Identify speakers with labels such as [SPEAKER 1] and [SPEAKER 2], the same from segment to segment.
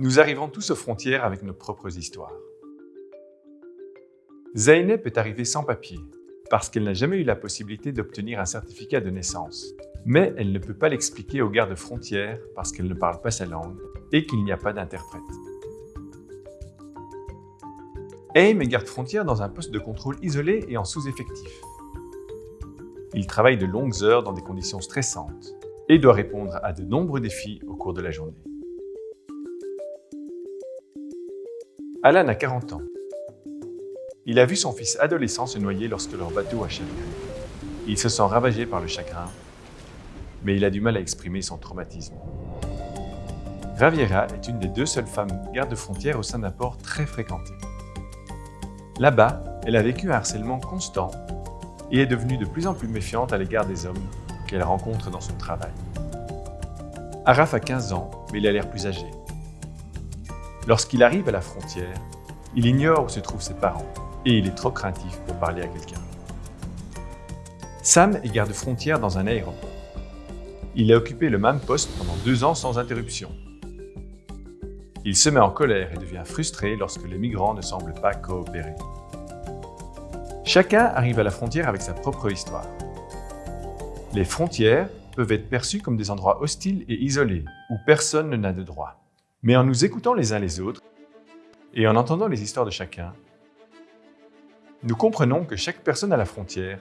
[SPEAKER 1] Nous arrivons tous aux frontières avec nos propres histoires. Zeynep est arrivée sans papier, parce qu'elle n'a jamais eu la possibilité d'obtenir un certificat de naissance. Mais elle ne peut pas l'expliquer aux gardes frontières parce qu'elle ne parle pas sa langue et qu'il n'y a pas d'interprète. Aim est garde frontière dans un poste de contrôle isolé et en sous-effectif. Il travaille de longues heures dans des conditions stressantes et doit répondre à de nombreux défis au cours de la journée. Alan a 40 ans. Il a vu son fils adolescent se noyer lorsque leur bateau a chaviré. Il se sent ravagé par le chagrin, mais il a du mal à exprimer son traumatisme. Raviera est une des deux seules femmes gardes-frontières au sein d'un port très fréquenté. Là-bas, elle a vécu un harcèlement constant et est devenue de plus en plus méfiante à l'égard des hommes qu'elle rencontre dans son travail. Araf a 15 ans, mais il a l'air plus âgé. Lorsqu'il arrive à la frontière, il ignore où se trouvent ses parents et il est trop craintif pour parler à quelqu'un. Sam est garde-frontière dans un aéroport. Il a occupé le même poste pendant deux ans sans interruption. Il se met en colère et devient frustré lorsque les migrants ne semblent pas coopérer. Chacun arrive à la frontière avec sa propre histoire. Les frontières peuvent être perçues comme des endroits hostiles et isolés, où personne n'a de droit. Mais en nous écoutant les uns les autres et en entendant les histoires de chacun, nous comprenons que chaque personne à la frontière,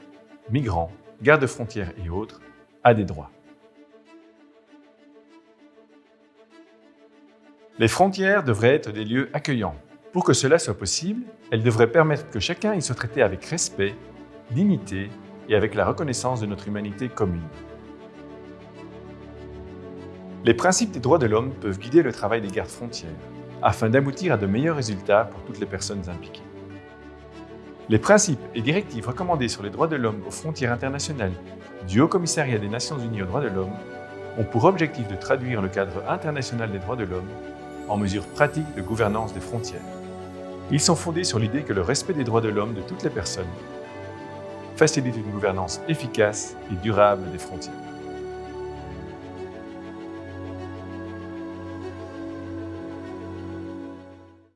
[SPEAKER 1] migrants, gardes-frontières et autres, a des droits. Les frontières devraient être des lieux accueillants. Pour que cela soit possible, elles devraient permettre que chacun y soit traité avec respect, dignité et avec la reconnaissance de notre humanité commune. Les principes des droits de l'homme peuvent guider le travail des gardes frontières, afin d'aboutir à de meilleurs résultats pour toutes les personnes impliquées. Les principes et directives recommandés sur les droits de l'homme aux frontières internationales du Haut Commissariat des Nations Unies aux droits de l'homme ont pour objectif de traduire le cadre international des droits de l'homme en mesures pratiques de gouvernance des frontières. Ils sont fondés sur l'idée que le respect des droits de l'homme de toutes les personnes facilite une gouvernance efficace et durable des frontières.